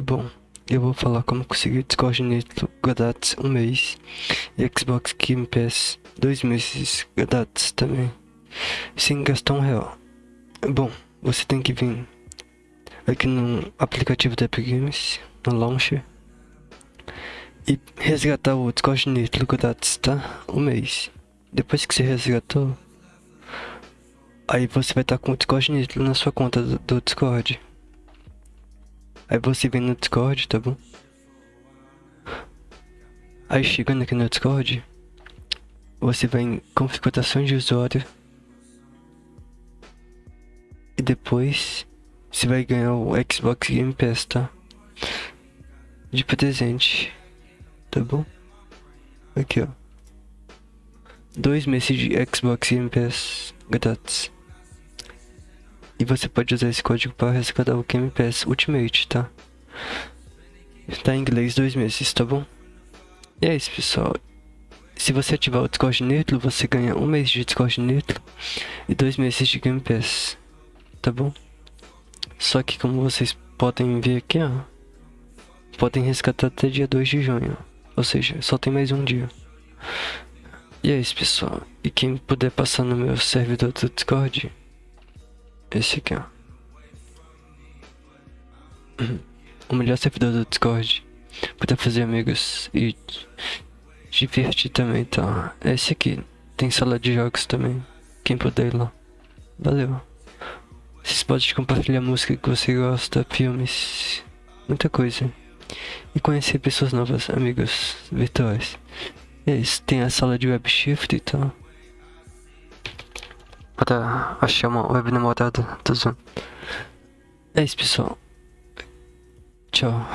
Bom, eu vou falar como conseguir Discord Nitro grátis um mês e Xbox Game Pass dois meses grátis também, sem gastar um real. Bom, você tem que vir aqui no aplicativo da Epic Games, no Launcher, e resgatar o Discord Nitro grátis, tá? Um mês. Depois que você resgatou, aí você vai estar com o Discord Nitro na sua conta do Discord. Aí você vem no Discord, tá bom? Aí chegando aqui no Discord, você vai em configurações de usuário. E depois você vai ganhar o Xbox Game Pass, tá? De presente, tá bom? Aqui, ó. Dois meses de Xbox Game Pass grátis. E você pode usar esse código para resgatar o Game Pass Ultimate, tá? Tá em inglês dois meses, tá bom? E é isso, pessoal. Se você ativar o Discord Nitro, você ganha um mês de Discord Nitro e dois meses de Game Pass, tá bom? Só que como vocês podem ver aqui, ó, podem resgatar até dia 2 de junho, ou seja, só tem mais um dia. E é isso, pessoal. E quem puder passar no meu servidor do Discord, esse aqui, ó. O melhor servidor do Discord. Poder fazer amigos e divertir também, tá? Esse aqui. Tem sala de jogos também. Quem puder ir lá. Valeu. Vocês podem compartilhar música que você gosta, filmes, muita coisa. E conhecer pessoas novas, amigos virtuais. É isso, tem a sala de web shift e tal para achar uma web namorada. Tô zoando. É isso, pessoal. Tchau.